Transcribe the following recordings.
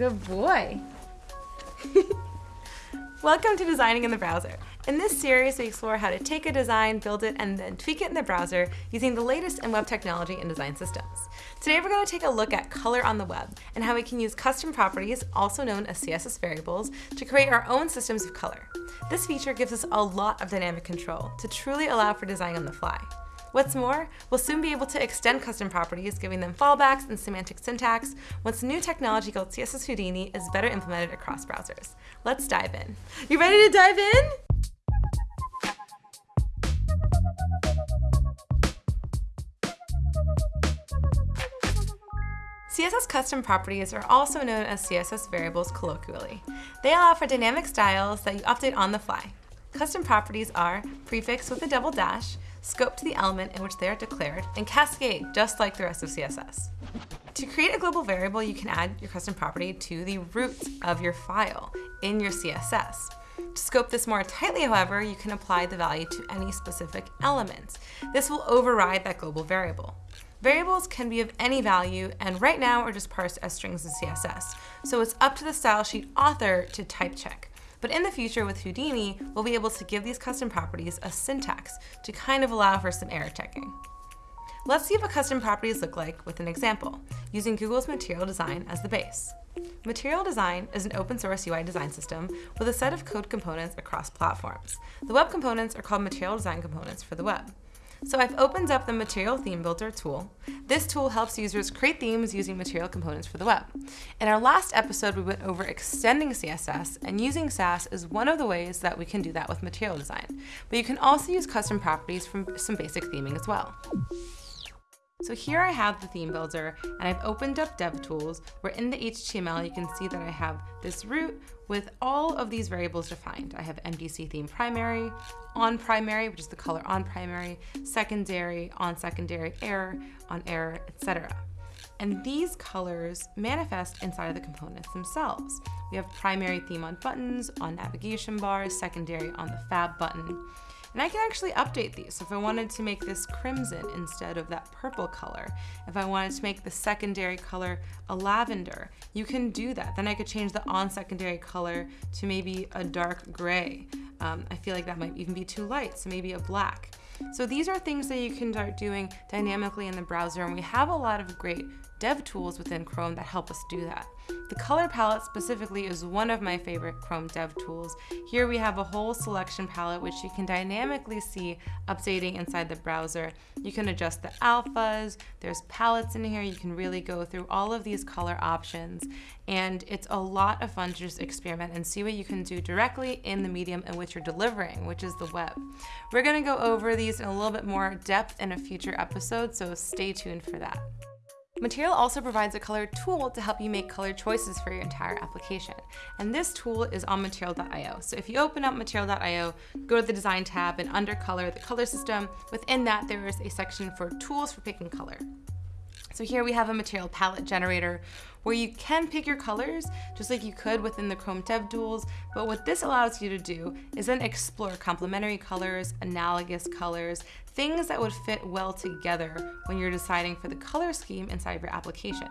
Good boy. Welcome to Designing in the Browser. In this series, we explore how to take a design, build it, and then tweak it in the browser using the latest in web technology and design systems. Today, we're going to take a look at color on the web and how we can use custom properties, also known as CSS variables, to create our own systems of color. This feature gives us a lot of dynamic control to truly allow for design on the fly. What's more, we'll soon be able to extend custom properties, giving them fallbacks and semantic syntax once new technology called CSS Houdini is better implemented across browsers. Let's dive in. You ready to dive in? CSS custom properties are also known as CSS variables colloquially. They allow for dynamic styles that you update on the fly. Custom properties are prefix with a double dash, scope to the element in which they are declared, and cascade, just like the rest of CSS. To create a global variable, you can add your custom property to the root of your file in your CSS. To scope this more tightly, however, you can apply the value to any specific elements. This will override that global variable. Variables can be of any value, and right now are just parsed as strings in CSS, so it's up to the style sheet author to type check. But in the future with Houdini, we'll be able to give these custom properties a syntax to kind of allow for some error checking. Let's see what custom properties look like with an example, using Google's Material Design as the base. Material Design is an open source UI design system with a set of code components across platforms. The web components are called Material Design components for the web. So I've opened up the Material Theme Builder tool. This tool helps users create themes using material components for the web. In our last episode, we went over extending CSS, and using Sass is one of the ways that we can do that with material design. But you can also use custom properties from some basic theming as well. So here I have the theme builder and I've opened up DevTools where in the HTML you can see that I have this root with all of these variables defined. I have MDC theme primary, on primary, which is the color on primary, secondary, on secondary, error, on error, etc. And these colors manifest inside of the components themselves. We have primary theme on buttons, on navigation bars, secondary on the fab button. And I can actually update these. So if I wanted to make this crimson instead of that purple color, if I wanted to make the secondary color a lavender, you can do that. Then I could change the on secondary color to maybe a dark gray. Um, I feel like that might even be too light, so maybe a black. So these are things that you can start doing dynamically in the browser, and we have a lot of great dev tools within Chrome that help us do that. The color palette specifically is one of my favorite Chrome dev tools. Here we have a whole selection palette which you can dynamically see updating inside the browser. You can adjust the alphas, there's palettes in here, you can really go through all of these color options and it's a lot of fun to just experiment and see what you can do directly in the medium in which you're delivering, which is the web. We're gonna go over these in a little bit more depth in a future episode, so stay tuned for that. Material also provides a color tool to help you make color choices for your entire application. And this tool is on material.io. So if you open up material.io, go to the design tab and under color, the color system, within that there is a section for tools for picking color. So here we have a material palette generator where you can pick your colors just like you could within the Chrome Dev Tools, but what this allows you to do is then explore complementary colors, analogous colors, things that would fit well together when you're deciding for the color scheme inside of your application.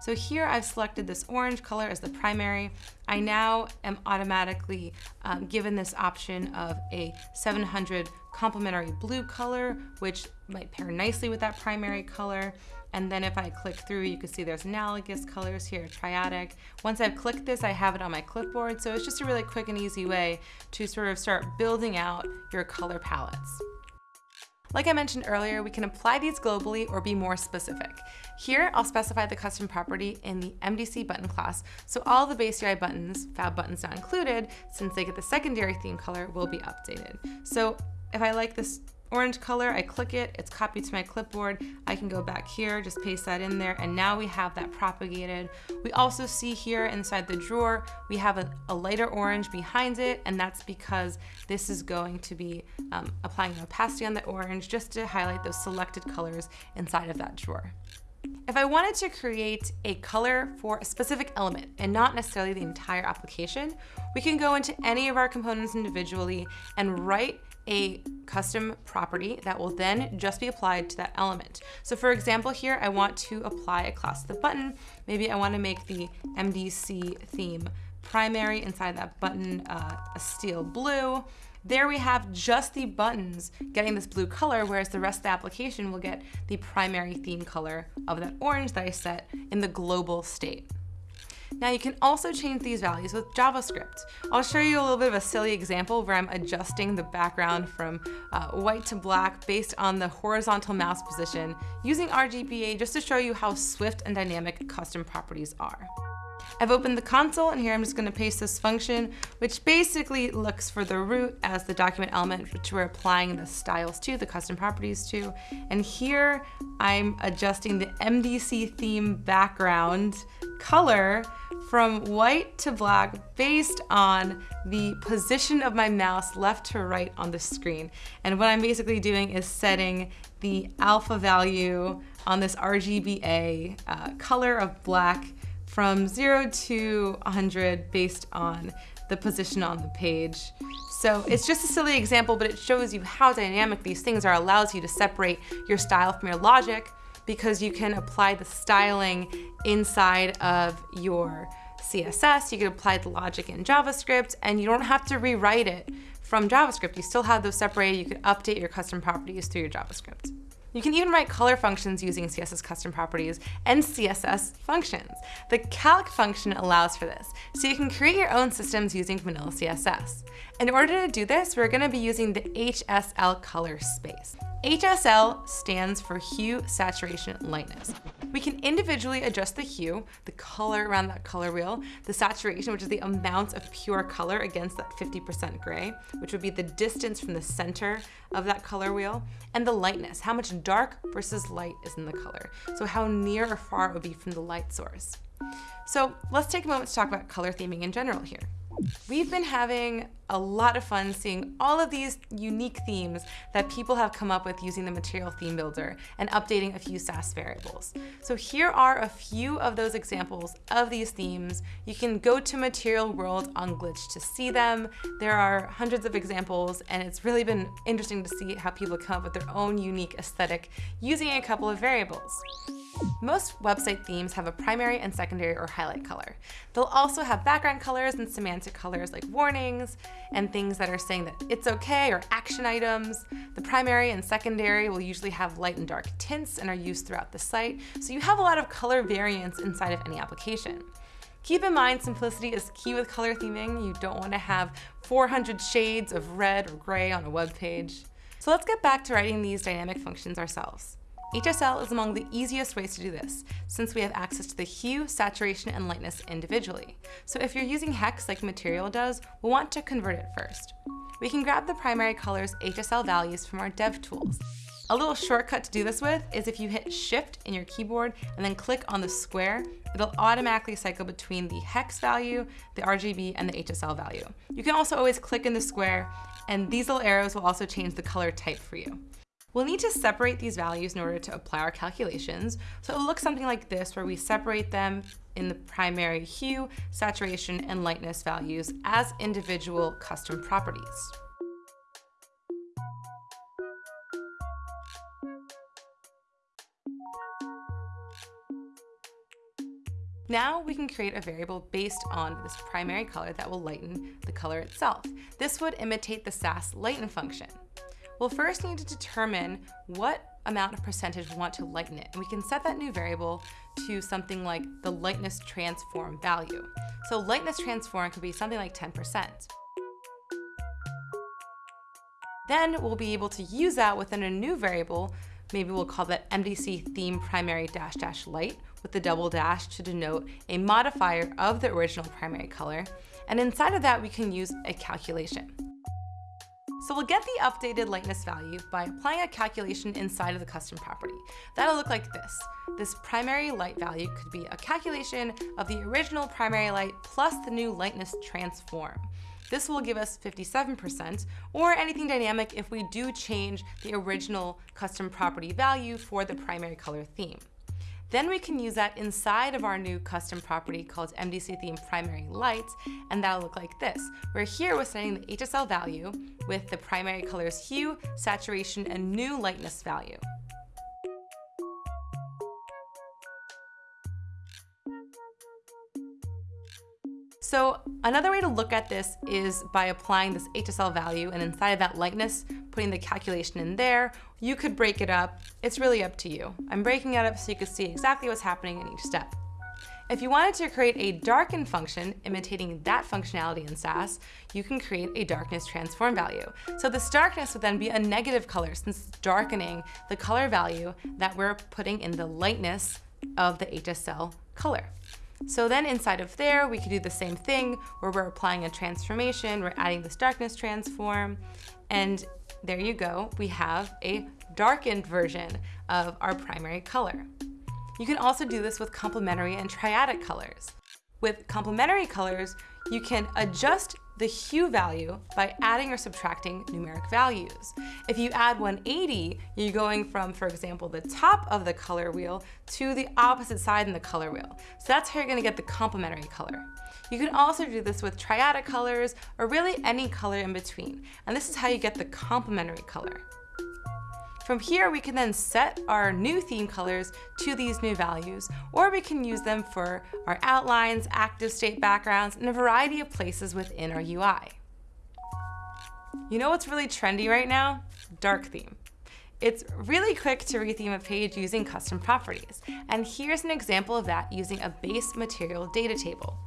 So here I've selected this orange color as the primary. I now am automatically um, given this option of a 700 complementary blue color, which might pair nicely with that primary color. And then if I click through, you can see there's analogous colors here, triadic. Once I've clicked this, I have it on my clipboard. So it's just a really quick and easy way to sort of start building out your color palettes. Like I mentioned earlier, we can apply these globally or be more specific. Here, I'll specify the custom property in the MDC button class, so all the base UI buttons, fab buttons not included, since they get the secondary theme color, will be updated. So if I like this orange color, I click it, it's copied to my clipboard. I can go back here, just paste that in there, and now we have that propagated. We also see here inside the drawer, we have a, a lighter orange behind it, and that's because this is going to be um, applying opacity on the orange just to highlight those selected colors inside of that drawer. If I wanted to create a color for a specific element and not necessarily the entire application, we can go into any of our components individually and write a custom property that will then just be applied to that element. So for example here, I want to apply a class to the button. Maybe I want to make the MDC theme primary inside that button uh, a steel blue. There we have just the buttons getting this blue color, whereas the rest of the application will get the primary theme color of that orange that I set in the global state. Now you can also change these values with JavaScript. I'll show you a little bit of a silly example where I'm adjusting the background from uh, white to black based on the horizontal mouse position using RGBA just to show you how swift and dynamic custom properties are. I've opened the console and here I'm just gonna paste this function, which basically looks for the root as the document element, which we're applying the styles to, the custom properties to. And here I'm adjusting the MDC theme background color from white to black based on the position of my mouse left to right on the screen. And what I'm basically doing is setting the alpha value on this RGBA uh, color of black from 0 to 100 based on the position on the page. So it's just a silly example, but it shows you how dynamic these things are, allows you to separate your style from your logic because you can apply the styling inside of your CSS, you can apply the logic in JavaScript, and you don't have to rewrite it from JavaScript. You still have those separated. You can update your custom properties through your JavaScript. You can even write color functions using CSS custom properties and CSS functions. The calc function allows for this, so you can create your own systems using vanilla CSS. In order to do this, we're gonna be using the HSL color space. HSL stands for hue, saturation, lightness. We can individually adjust the hue, the color around that color wheel, the saturation, which is the amount of pure color against that 50% gray, which would be the distance from the center of that color wheel, and the lightness, how much dark versus light is in the color. So how near or far it would be from the light source. So let's take a moment to talk about color theming in general here. We've been having a lot of fun seeing all of these unique themes that people have come up with using the Material Theme Builder and updating a few Sass variables. So here are a few of those examples of these themes. You can go to Material World on Glitch to see them. There are hundreds of examples and it's really been interesting to see how people come up with their own unique aesthetic using a couple of variables. Most website themes have a primary and secondary or highlight color. They'll also have background colors and semantic colors like warnings and things that are saying that it's okay or action items. The primary and secondary will usually have light and dark tints and are used throughout the site, so you have a lot of color variance inside of any application. Keep in mind, simplicity is key with color theming. You don't want to have 400 shades of red or gray on a web page. So let's get back to writing these dynamic functions ourselves. HSL is among the easiest ways to do this, since we have access to the hue, saturation, and lightness individually. So if you're using hex like Material does, we'll want to convert it first. We can grab the primary color's HSL values from our dev tools. A little shortcut to do this with is if you hit shift in your keyboard and then click on the square, it'll automatically cycle between the hex value, the RGB, and the HSL value. You can also always click in the square and these little arrows will also change the color type for you. We'll need to separate these values in order to apply our calculations. So it'll look something like this, where we separate them in the primary hue, saturation, and lightness values as individual custom properties. Now we can create a variable based on this primary color that will lighten the color itself. This would imitate the Sass lighten function. We'll first need to determine what amount of percentage we want to lighten it. And we can set that new variable to something like the lightness transform value. So lightness transform could be something like 10%. Then we'll be able to use that within a new variable. Maybe we'll call that MDC theme primary dash dash light with the double dash to denote a modifier of the original primary color. And inside of that, we can use a calculation. So we'll get the updated lightness value by applying a calculation inside of the custom property. That'll look like this. This primary light value could be a calculation of the original primary light plus the new lightness transform. This will give us 57%, or anything dynamic if we do change the original custom property value for the primary color theme. Then we can use that inside of our new custom property called MDC theme primary lights, and that'll look like this, where here we're setting the HSL value with the primary colors hue, saturation, and new lightness value. So another way to look at this is by applying this HSL value and inside of that lightness, putting the calculation in there. You could break it up. It's really up to you. I'm breaking it up so you can see exactly what's happening in each step. If you wanted to create a darken function imitating that functionality in Sass, you can create a darkness transform value. So this darkness would then be a negative color since darkening the color value that we're putting in the lightness of the HSL color. So then inside of there, we could do the same thing where we're applying a transformation, we're adding this darkness transform, and there you go, we have a darkened version of our primary color. You can also do this with complementary and triadic colors. With complementary colors, you can adjust the hue value by adding or subtracting numeric values. If you add 180, you're going from, for example, the top of the color wheel to the opposite side in the color wheel. So that's how you're gonna get the complementary color. You can also do this with triadic colors or really any color in between. And this is how you get the complementary color. From here, we can then set our new theme colors to these new values, or we can use them for our outlines, active state backgrounds, and a variety of places within our UI. You know what's really trendy right now? Dark theme. It's really quick to retheme a page using custom properties. And here's an example of that using a base material data table.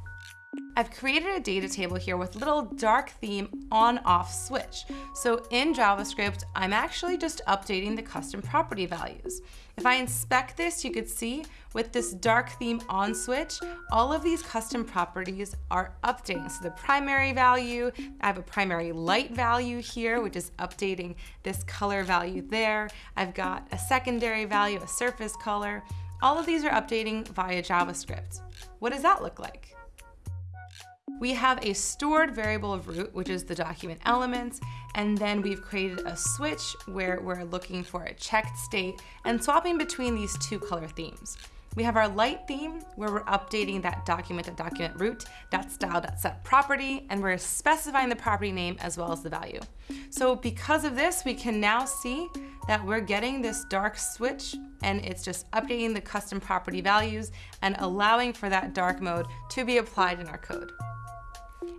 I've created a data table here with little dark theme on off switch. So in JavaScript, I'm actually just updating the custom property values. If I inspect this, you could see with this dark theme on switch, all of these custom properties are updating. So the primary value, I have a primary light value here, which is updating this color value there. I've got a secondary value, a surface color. All of these are updating via JavaScript. What does that look like? We have a stored variable of root, which is the document elements, and then we've created a switch where we're looking for a checked state and swapping between these two color themes. We have our light theme where we're updating that document that document root, that style that set property, and we're specifying the property name as well as the value. So because of this, we can now see that we're getting this dark switch and it's just updating the custom property values and allowing for that dark mode to be applied in our code.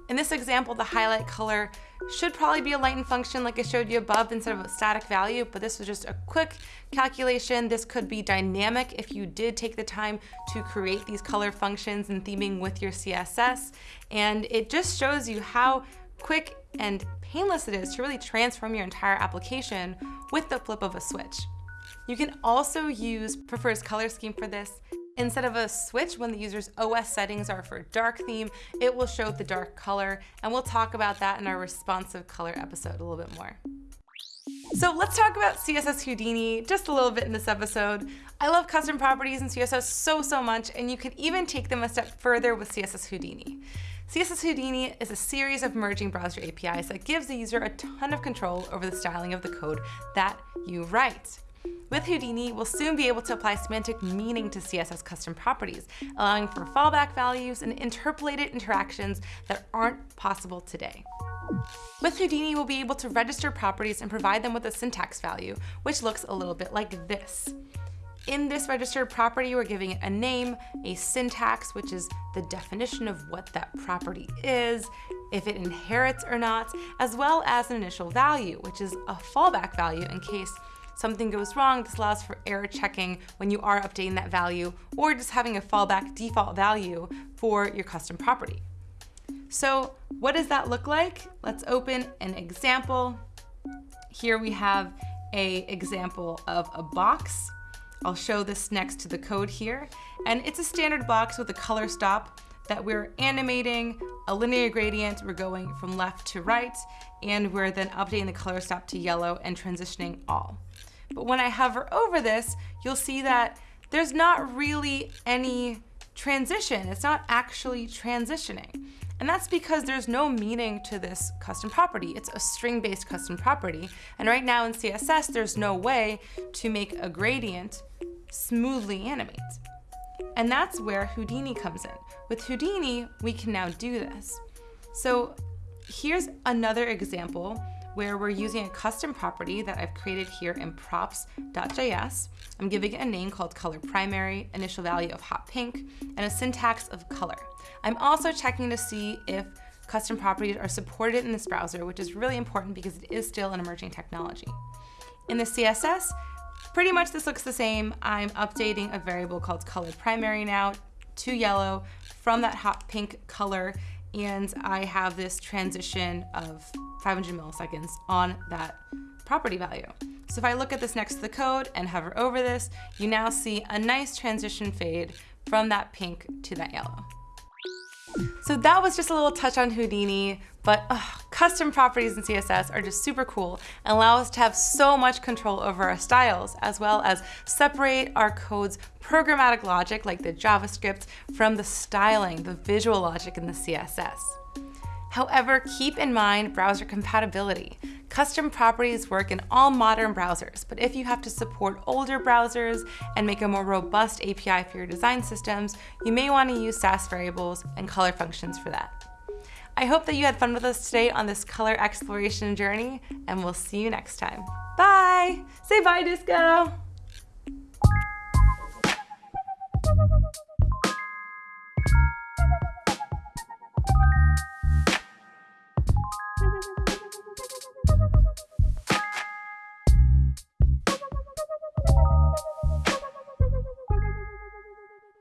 In this example, the highlight color should probably be a lighten function like I showed you above instead of a static value, but this was just a quick calculation. This could be dynamic if you did take the time to create these color functions and theming with your CSS. And it just shows you how quick and painless it is to really transform your entire application with the flip of a switch. You can also use prefers color scheme for this. Instead of a switch, when the user's OS settings are for dark theme, it will show the dark color, and we'll talk about that in our responsive color episode a little bit more. So let's talk about CSS Houdini just a little bit in this episode. I love custom properties in CSS so, so much, and you can even take them a step further with CSS Houdini. CSS Houdini is a series of merging browser APIs that gives the user a ton of control over the styling of the code that you write. With Houdini, we'll soon be able to apply semantic meaning to CSS custom properties, allowing for fallback values and interpolated interactions that aren't possible today. With Houdini, we'll be able to register properties and provide them with a syntax value, which looks a little bit like this. In this registered property, we're giving it a name, a syntax, which is the definition of what that property is, if it inherits or not, as well as an initial value, which is a fallback value in case something goes wrong, this allows for error checking when you are updating that value or just having a fallback default value for your custom property. So what does that look like? Let's open an example. Here we have a example of a box. I'll show this next to the code here. And it's a standard box with a color stop that we're animating a linear gradient. We're going from left to right, and we're then updating the color stop to yellow and transitioning all. But when I hover over this, you'll see that there's not really any transition. It's not actually transitioning. And that's because there's no meaning to this custom property. It's a string-based custom property. And right now in CSS, there's no way to make a gradient smoothly animate. And that's where Houdini comes in. With Houdini, we can now do this. So here's another example where we're using a custom property that I've created here in props.js. I'm giving it a name called color primary, initial value of hot pink, and a syntax of color. I'm also checking to see if custom properties are supported in this browser, which is really important because it is still an emerging technology. In the CSS, pretty much this looks the same. I'm updating a variable called color primary now to yellow from that hot pink color and I have this transition of 500 milliseconds on that property value. So if I look at this next to the code and hover over this, you now see a nice transition fade from that pink to that yellow. So that was just a little touch on Houdini, but ugh, custom properties in CSS are just super cool and allow us to have so much control over our styles, as well as separate our code's programmatic logic, like the JavaScript, from the styling, the visual logic in the CSS. However, keep in mind browser compatibility. Custom properties work in all modern browsers, but if you have to support older browsers and make a more robust API for your design systems, you may want to use Sass variables and color functions for that. I hope that you had fun with us today on this color exploration journey, and we'll see you next time. Bye! Say bye, Disco!